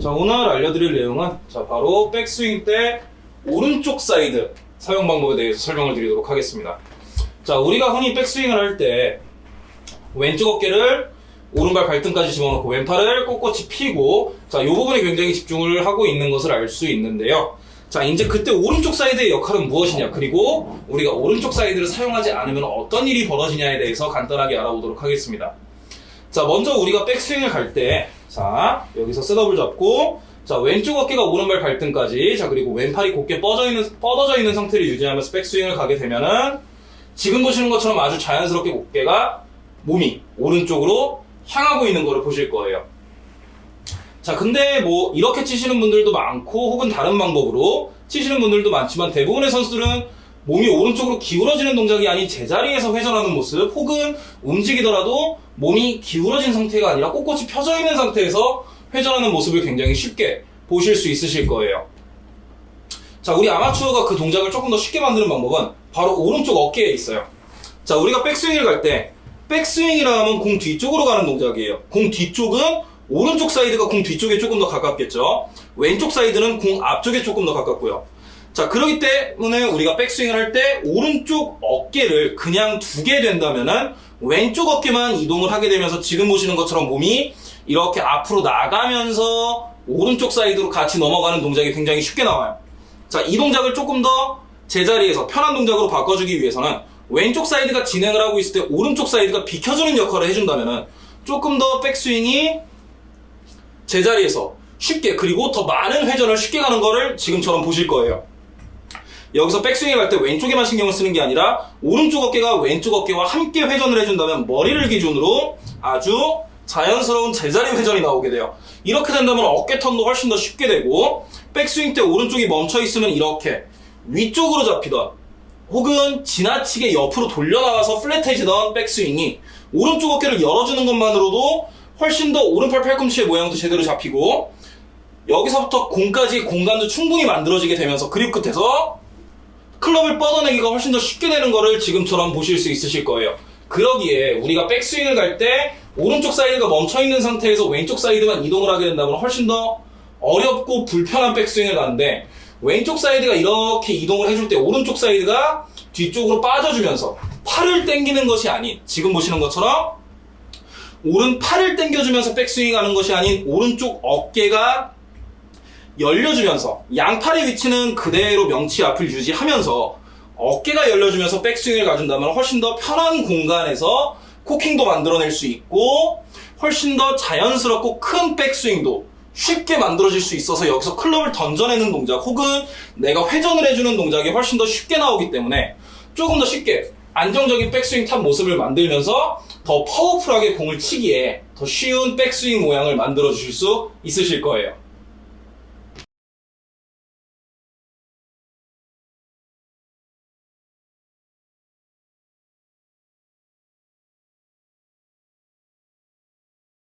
자, 오늘 알려드릴 내용은 자, 바로 백스윙 때 오른쪽 사이드 사용 방법에 대해서 설명을 드리도록 하겠습니다. 자, 우리가 흔히 백스윙을 할 때 왼쪽 어깨를 오른발 발등까지 집어넣고 왼팔을 꼿꼿이 펴고 자, 이 부분에 굉장히 집중을 하고 있는 것을 알 수 있는데요. 자, 이제 그때 오른쪽 사이드의 역할은 무엇이냐, 그리고 우리가 오른쪽 사이드를 사용하지 않으면 어떤 일이 벌어지냐에 대해서 간단하게 알아보도록 하겠습니다. 자, 먼저 우리가 백스윙을 갈 때, 자, 여기서 셋업을 잡고, 자, 왼쪽 어깨가 오른발 발등까지, 자, 그리고 왼팔이 곧게 뻗어 있는, 뻗어져 있는 상태를 유지하면서 백스윙을 가게 되면은, 지금 보시는 것처럼 아주 자연스럽게 어깨가, 몸이 오른쪽으로 향하고 있는 거를 보실 거예요. 자, 근데 뭐, 이렇게 치시는 분들도 많고, 혹은 다른 방법으로 치시는 분들도 많지만, 대부분의 선수들은 몸이 오른쪽으로 기울어지는 동작이 아닌 제자리에서 회전하는 모습, 혹은 움직이더라도 몸이 기울어진 상태가 아니라 꼿꼿이 펴져 있는 상태에서 회전하는 모습을 굉장히 쉽게 보실 수 있으실 거예요. 자, 우리 아마추어가 그 동작을 조금 더 쉽게 만드는 방법은 바로 오른쪽 어깨에 있어요. 자, 우리가 백스윙을 갈 때, 백스윙이라 하면 공 뒤쪽으로 가는 동작이에요. 공 뒤쪽은 오른쪽 사이드가 공 뒤쪽에 조금 더 가깝겠죠. 왼쪽 사이드는 공 앞쪽에 조금 더 가깝고요. 자, 그렇기 때문에 우리가 백스윙을 할 때 오른쪽 어깨를 그냥 두게 된다면은 왼쪽 어깨만 이동을 하게 되면서 지금 보시는 것처럼 몸이 이렇게 앞으로 나가면서 오른쪽 사이드로 같이 넘어가는 동작이 굉장히 쉽게 나와요. 자, 이 동작을 조금 더 제자리에서 편한 동작으로 바꿔주기 위해서는 왼쪽 사이드가 진행을 하고 있을 때 오른쪽 사이드가 비켜주는 역할을 해준다면은 조금 더 백스윙이 제자리에서 쉽게 그리고 더 많은 회전을 쉽게 가는 거를 지금처럼 보실 거예요. 여기서 백스윙을 갈때 왼쪽에만 신경을 쓰는 게 아니라 오른쪽 어깨가 왼쪽 어깨와 함께 회전을 해준다면 머리를 기준으로 아주 자연스러운 제자리 회전이 나오게 돼요. 이렇게 된다면 어깨 턴도 훨씬 더 쉽게 되고 백스윙 때 오른쪽이 멈춰 있으면 이렇게 위쪽으로 잡히던 혹은 지나치게 옆으로 돌려나가서 플랫해지던 백스윙이 오른쪽 어깨를 열어주는 것만으로도 훨씬 더 오른팔 팔꿈치의 모양도 제대로 잡히고 여기서부터 공까지 공간도 충분히 만들어지게 되면서 그립 끝에서 클럽을 뻗어내기가 훨씬 더 쉽게 되는 거를 지금처럼 보실 수 있으실 거예요. 그러기에 우리가 백스윙을 갈 때 오른쪽 사이드가 멈춰 있는 상태에서 왼쪽 사이드만 이동을 하게 된다면 훨씬 더 어렵고 불편한 백스윙을 가는데 왼쪽 사이드가 이렇게 이동을 해줄 때 오른쪽 사이드가 뒤쪽으로 빠져주면서 팔을 당기는 것이 아닌 지금 보시는 것처럼 오른 팔을 당겨주면서 백스윙 하는 것이 아닌 오른쪽 어깨가 열려주면서 양팔의 위치는 그대로 명치 앞을 유지하면서 어깨가 열려주면서 백스윙을 가준다면 훨씬 더 편한 공간에서 코킹도 만들어낼 수 있고 훨씬 더 자연스럽고 큰 백스윙도 쉽게 만들어질 수 있어서 여기서 클럽을 던져내는 동작 혹은 내가 회전을 해주는 동작이 훨씬 더 쉽게 나오기 때문에 조금 더 쉽게 안정적인 백스윙 탑 모습을 만들면서 더 파워풀하게 공을 치기에 더 쉬운 백스윙 모양을 만들어 주실 수 있으실 거예요.